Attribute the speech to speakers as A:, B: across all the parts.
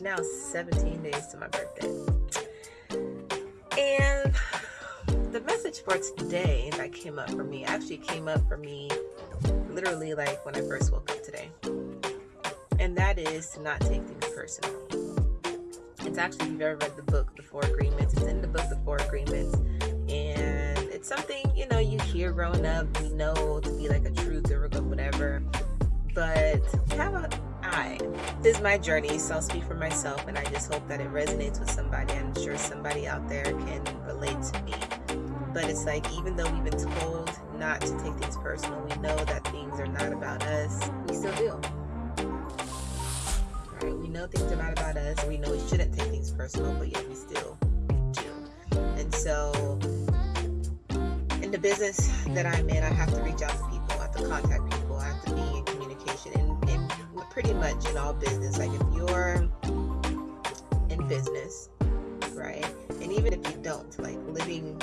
A: Now 17 days to my birthday. And the message for today that came up for me actually came up for me literally like when I first woke up today. And that is to not take things personally. It's actually, if you've ever read the book, The Four Agreements, it's in the book, The Four Agreements. And it's something, you know, you hear growing up, we know to be like a is my journey, so I'll speak for myself, and I just hope that it resonates with somebody. I'm sure somebody out there can relate to me. But it's like, even though we've been told not to take things personal, we know that things are not about us, we still do. Right? We know things are not about us, we know we shouldn't take things personal, but yet we still do. And so, in the business that I'm in, I have to reach out to people, I have to contact people, pretty much in all business. Like if you're in business, right, and even if you don't, like living,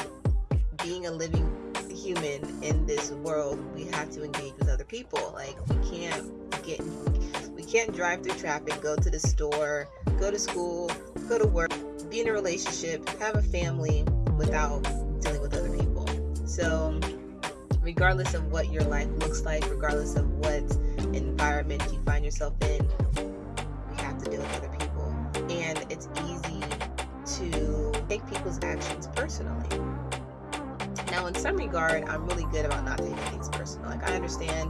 A: being a living human in this world, we have to engage with other people. Like we can't get, we can't drive through traffic, go to the store, go to school, go to work, be in a relationship, have a family without dealing with other people. So regardless of what your life looks like, regardless of what environment you find yourself in, we have to deal with other people. And it's easy to take people's actions personally. Now, in some regard, I'm really good about not taking things personal. Like, I understand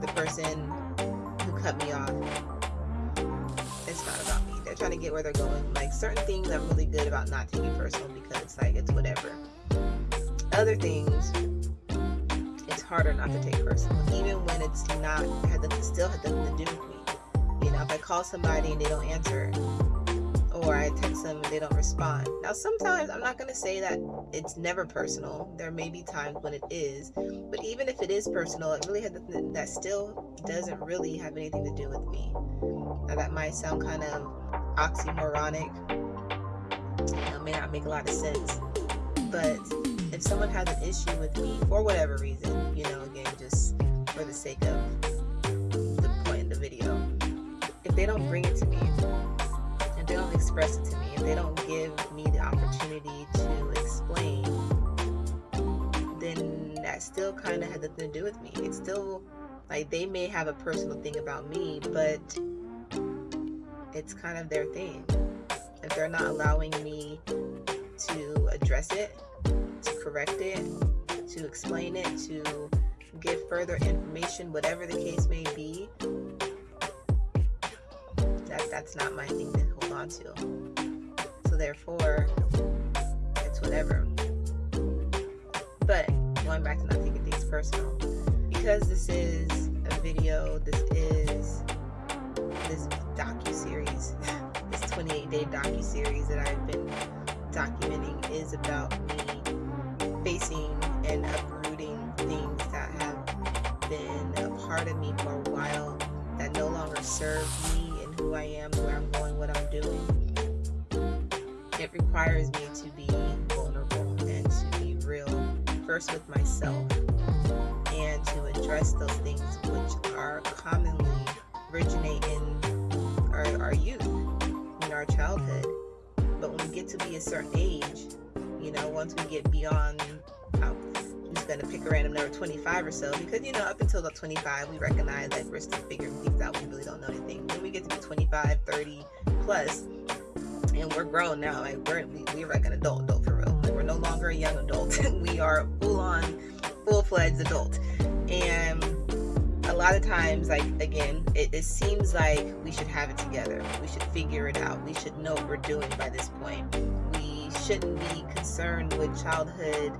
A: the person who cut me off. It's not about me. They're trying to get where they're going. Like, certain things I'm really good about not taking personal because it's like, it's whatever. Other things, harder not to take personal, even when it's not, had still had nothing to do with me. You know, if I call somebody and they don't answer, or I text them and they don't respond. Now, sometimes I'm not going to say that it's never personal. There may be times when it is, but even if it is personal, it really had that still doesn't really have anything to do with me. Now, that might sound kind of oxymoronic. You know, may not make a lot of sense, but if someone has an issue with me for whatever reason, you know, again, just for the sake of the point in the video, if they don't bring it to me, if they don't express it to me, if they don't give me the opportunity to explain, then that still kind of has nothing to do with me. It's still like they may have a personal thing about me, but it's kind of their thing. If they're not allowing me to address it, to correct it, to explain it, to give further information, whatever the case may be, that that's not my thing to hold on to. So therefore, it's whatever. But going back to not taking things personal, because this is a video, this is this docu series, this 28 day docu series that I've been documenting is about me facing and uprooting things that have been a part of me for a while that no longer serve me and who I am, where I'm going, what I'm doing. It requires me to be vulnerable and to be real, first with myself, and to address those things which are commonly originate in our, our youth, in our childhood. But when we get to be a certain age, you know, once we get beyond, I'm just to pick a random number, 25 or so, because, you know, up until about 25, we recognize that we're still figuring things out. We really don't know anything. When we get to be 25, 30 plus, and we're grown now, like, we're, we, we're like an adult, adult for real. Like, we're no longer a young adult. we are full on, full fledged adult. And a lot of times, like, again, it, it seems like we should have it together. We should figure it out. We should know what we're doing by this point. Shouldn't be concerned with childhood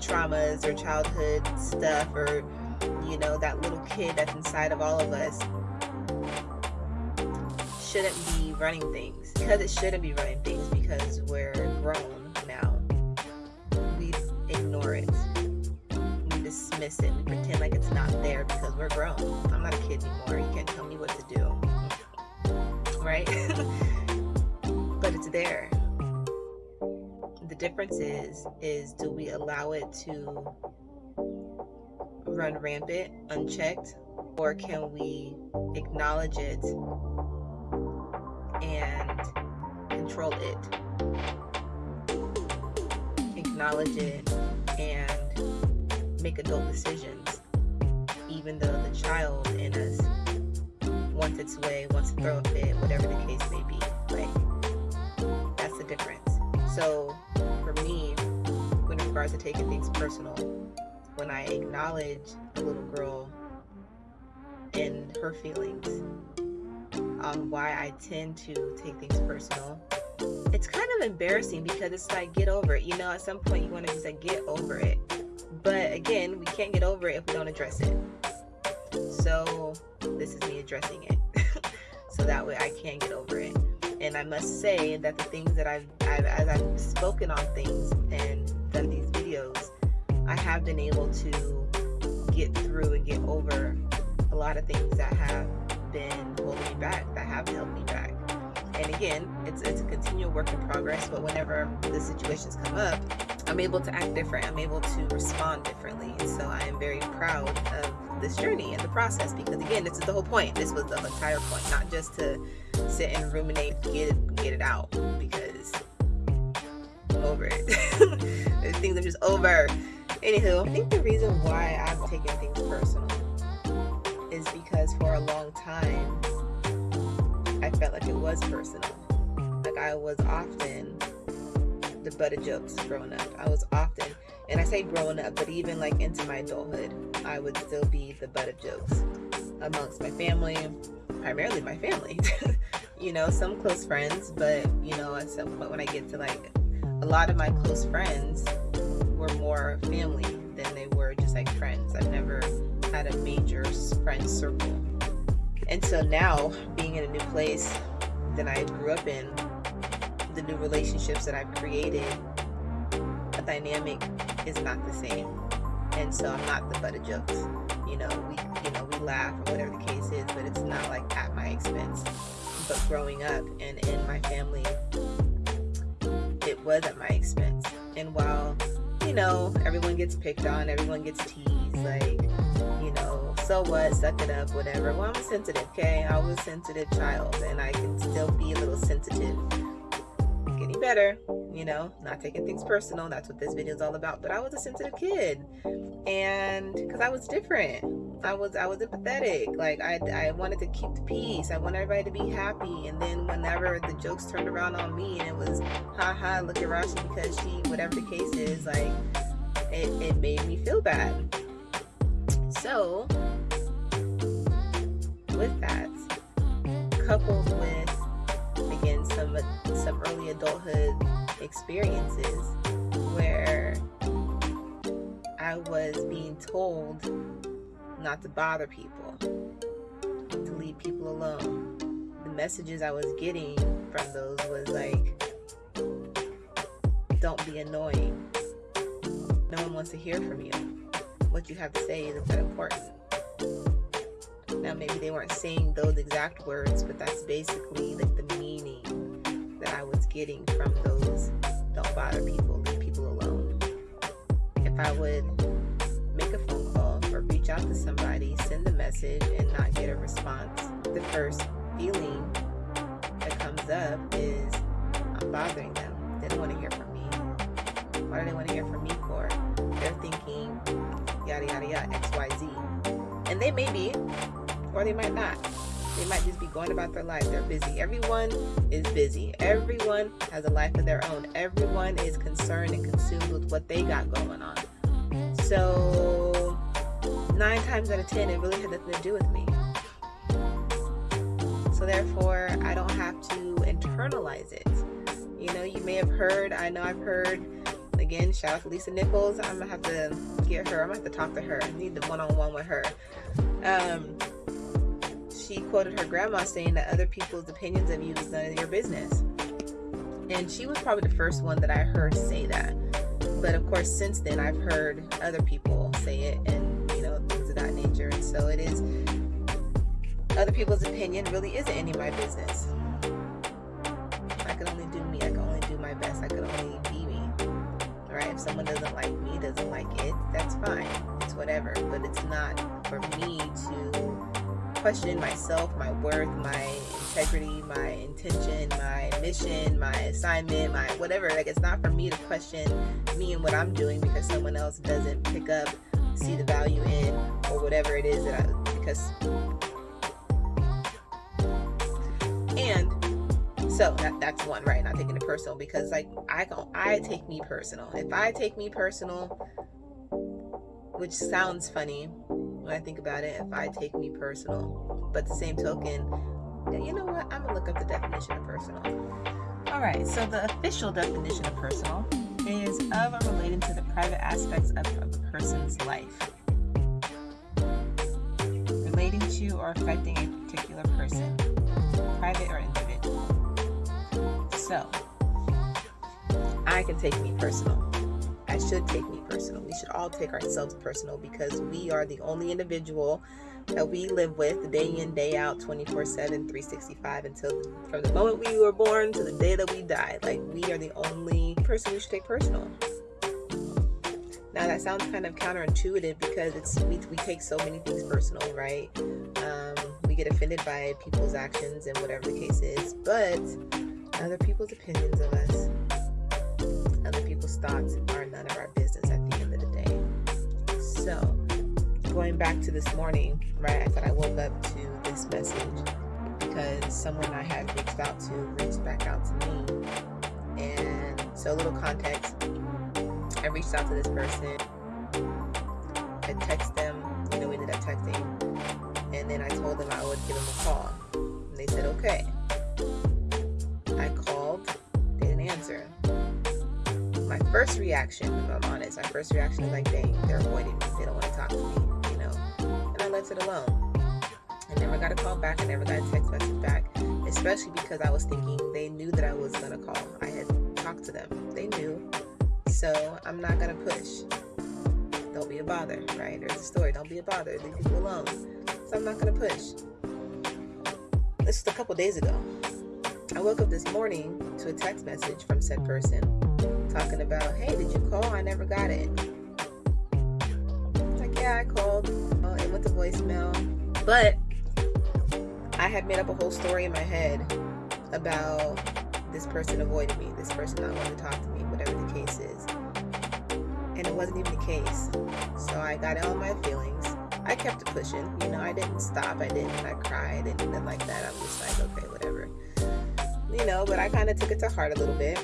A: traumas or childhood stuff or, you know, that little kid that's inside of all of us shouldn't be running things. Because it shouldn't be running things because we're grown now. We ignore it. We dismiss it. We pretend like it's not there because we're grown. I'm not a kid anymore. Difference is is do we allow it to run rampant unchecked or can we acknowledge it and control it, acknowledge it, and make adult decisions, even though the child in us wants its way, wants to throw a fit, whatever the case may be. Like, that's the difference. So, for me, when it regards to taking things personal, when I acknowledge a little girl and her feelings, on why I tend to take things personal. It's kind of embarrassing because it's like get over it. You know, at some point you want to just like get over it. But again, we can't get over it if we don't address it. So this is me addressing it. so that way I can get over it. And I must say that the things that I've, I've as I've spoken on things and done these videos, I have been able to get through and get over a lot of things that have been holding me back, that have held me back. And again, it's, it's a continual work in progress, but whenever the situations come up, I'm able to act different. I'm able to respond differently. So I am very proud of this journey and the process because again, this is the whole point. This was the entire point, not just to sit and ruminate, get it, get it out because I'm over it. Things I'm just over. Anywho, I think the reason why I'm taking things personal is because for a long time, I felt like it was personal. Like I was often the butt of jokes growing up. I was often, and I say growing up, but even like into my adulthood, I would still be the butt of jokes amongst my family, primarily my family. you know, some close friends, but you know, at some point when I get to like a lot of my close friends were more family than they were just like friends. I've never had a major friend circle. And so now, being in a new place that I grew up in, the new relationships that I've created, a dynamic is not the same. And so I'm not the butt of jokes. You know, we you know, we laugh or whatever the case is, but it's not like at my expense. But growing up and in my family, it was at my expense. And while, you know, everyone gets picked on, everyone gets teased, like you know, so what, suck it up, whatever. Well, I'm sensitive, okay? I was a sensitive child and I can still be a little sensitive. Better, you know, not taking things personal. That's what this video is all about. But I was a sensitive kid and because I was different. I was I was empathetic. Like I, I wanted to keep the peace. I wanted everybody to be happy. And then whenever the jokes turned around on me and it was ha ha look at Rashi because she whatever the case is, like it, it made me feel bad. So with that, coupled with some early adulthood experiences where I was being told not to bother people, to leave people alone. The messages I was getting from those was like, don't be annoying. No one wants to hear from you. What you have to say isn't that important. Now, maybe they weren't saying those exact words, but that's basically like the meaning that I was getting from those don't bother people, leave people alone. If I would make a phone call or reach out to somebody, send a message, and not get a response, the first feeling that comes up is I'm bothering them. They don't want to hear from me. Why do they want to hear from me for? They're thinking yada yada yada, XYZ. And they may be, or they might not. They might just be going about their life. They're busy. Everyone is busy. Everyone has a life of their own. Everyone is concerned and consumed with what they got going on. So, nine times out of ten, it really had nothing to do with me. So, therefore, I don't have to internalize it. You know, you may have heard, I know I've heard, again, shout out to Lisa Nichols. I'm gonna have to get her, I'm gonna have to talk to her. I need the one on one with her. Um, she quoted her grandma saying that other people's opinions of you is none of your business. And she was probably the first one that I heard say that. But of course, since then, I've heard other people say it and, you know, things of that nature. And so it is, other people's opinion really isn't any of my business. I can only do me. I can only do my best. I can only be me. Right? If someone doesn't like me, doesn't like it, that's fine. It's whatever. But it's not for me to question myself, my worth, my integrity, my intention, my mission, my assignment, my whatever. Like it's not for me to question me and what I'm doing because someone else doesn't pick up, see the value in, or whatever it is that I because and so that, that's one right not taking it personal because like i don't i take me personal if i take me personal which sounds funny when i think about it if i take me personal but the same token you know what i'm gonna look up the definition of personal all right so the official definition of personal is of or relating to the private aspects of, of a person's life relating to or affecting a particular person private or individual. so, I can take me personal. I should take me personal. We should all take ourselves personal because we are the only individual that we live with day in, day out, 24 7, 365 until from the moment we were born to the day that we die. Like, we are the only person we should take personal. Now, that sounds kind of counterintuitive because it's we, we take so many things personal, right? Um, we get offended by people's actions and whatever the case is. But other people's opinions of us, other people's thoughts are of our business at the end of the day. So, going back to this morning, right, I thought I woke up to this message because someone I had reached out to reached back out to me. And so, a little context I reached out to this person, I texted them, you know, we ended up texting, and then I told them I would give them a call. And they said, okay. First reaction, if I'm honest, my first reaction is like, dang, they're avoiding me. They don't want to talk to me, you know. And I left it alone. I never got a call back. I never got a text message back, especially because I was thinking they knew that I was going to call. I had talked to them. They knew. So I'm not going to push. Don't be a bother, right? There's a story. Don't be a bother. Leave people alone. So I'm not going to push. This was a couple days ago. I woke up this morning to a text message from said person talking about, hey, did you call? I never got it. Like, yeah, I called. Uh, it went to voicemail. But I had made up a whole story in my head about this person avoided me, this person not wanting to talk to me, whatever the case is. And it wasn't even the case. So I got all my feelings. I kept pushing. You know, I didn't stop. I didn't I cried and nothing like that. I'm just like, okay, whatever. You know, but I kind of took it to heart a little bit.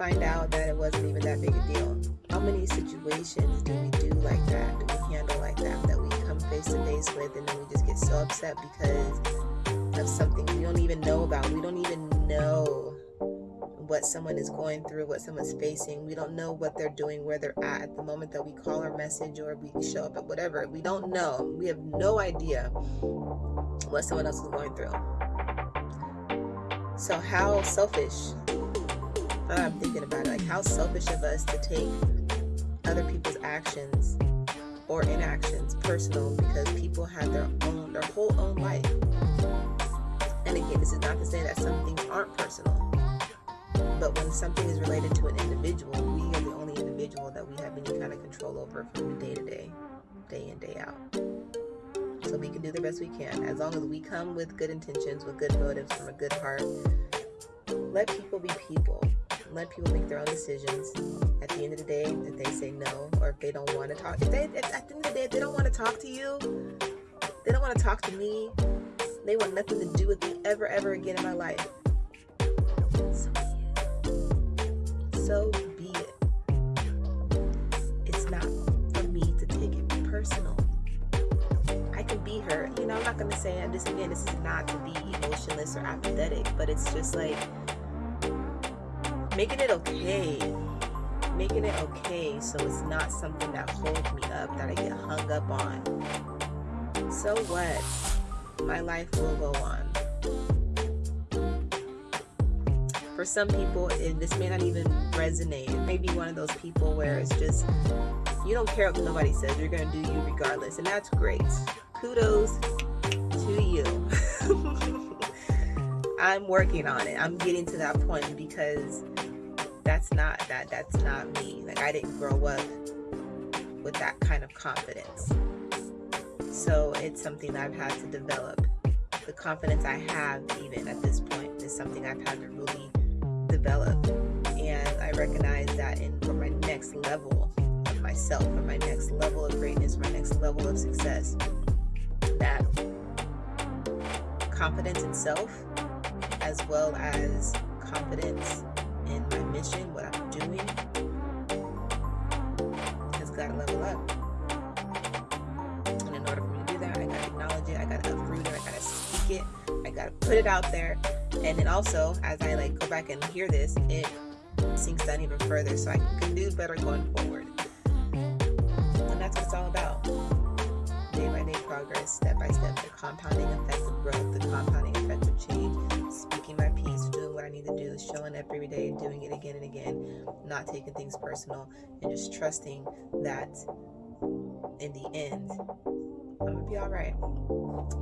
A: Find out that it wasn't even that big a deal. How many situations do we do like that? Do we handle like that? That we come face to face with and then we just get so upset because of something we don't even know about. We don't even know what someone is going through, what someone's facing. We don't know what they're doing, where they're at at the moment that we call our message or we show up at whatever. We don't know. We have no idea what someone else is going through. So, how selfish I'm thinking about it. Like, how selfish of us to take other people's actions or inactions personal because people have their own, their whole own life. And again, this is not to say that some things aren't personal, but when something is related to an individual, we are the only individual that we have any kind of control over from day to day, day in, day out. So we can do the best we can. As long as we come with good intentions, with good motives, from a good heart, let people be people let people make their own decisions. At the end of the day, if they say no or if they don't want to talk, if they if, at the end of the day if they don't want to talk to you, they don't want to talk to me. They want nothing to do with me ever ever again in my life. So be it. It's not for me to take it personal. I can be hurt. You know, I'm not gonna say this again. This is not to be emotionless or apathetic, but it's just like making it okay. Making it okay so it's not something that holds me up that i get hung up on. So what? My life will go on. For some people and this may not even resonate maybe one of those people where it's just you don't care what nobody says you're gonna do you regardless and that's great. Kudos to you. I'm working on it. I'm getting to that point because that's not that that's not me. Like i didn't grow up with that kind of confidence. So it's something i've had to develop. The confidence I have, even at this point, is something I've had to really develop. And I recognize that in for my next level of myself, for my next level of greatness, my next level of success, that confidence in self, as well as confidence in my mission, what I'm doing, has got to level up. And in order for me to do that, I got to acknowledge it, I got to uproot it, I got to speak it, I got to put it out there. And then also, as I like go back and hear this, it sinks down even further so I can do better going forward. And that's what it's all about. Day by day progress, step by step, the compounding effect of growth, the compounding effect of change, speaking my piece, doing what I need to do, is showing up every day, doing it again and again, not taking things personal, and just trusting that in the end, I'm gonna be all right.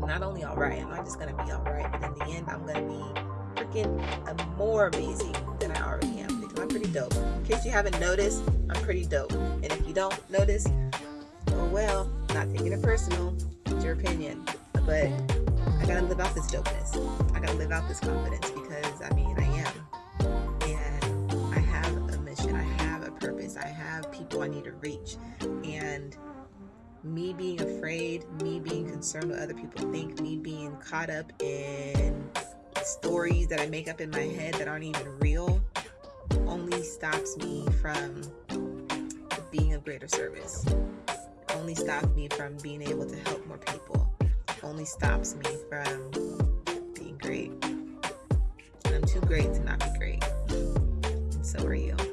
A: Not only all right, I'm not just gonna be all right, but in the end, I'm gonna be freaking more amazing than I already am because I'm pretty dope. In case you haven't noticed, I'm pretty dope. And if you don't notice, oh well, not taking it personal. It's your opinion, but I gotta live out this dopeness. I gotta live out this confidence Need to reach, and me being afraid, me being concerned what other people think, me being caught up in stories that I make up in my head that aren't even real only stops me from being of greater service. Only stops me from being able to help more people. Only stops me from being great. I'm too great to not be great. And so are you.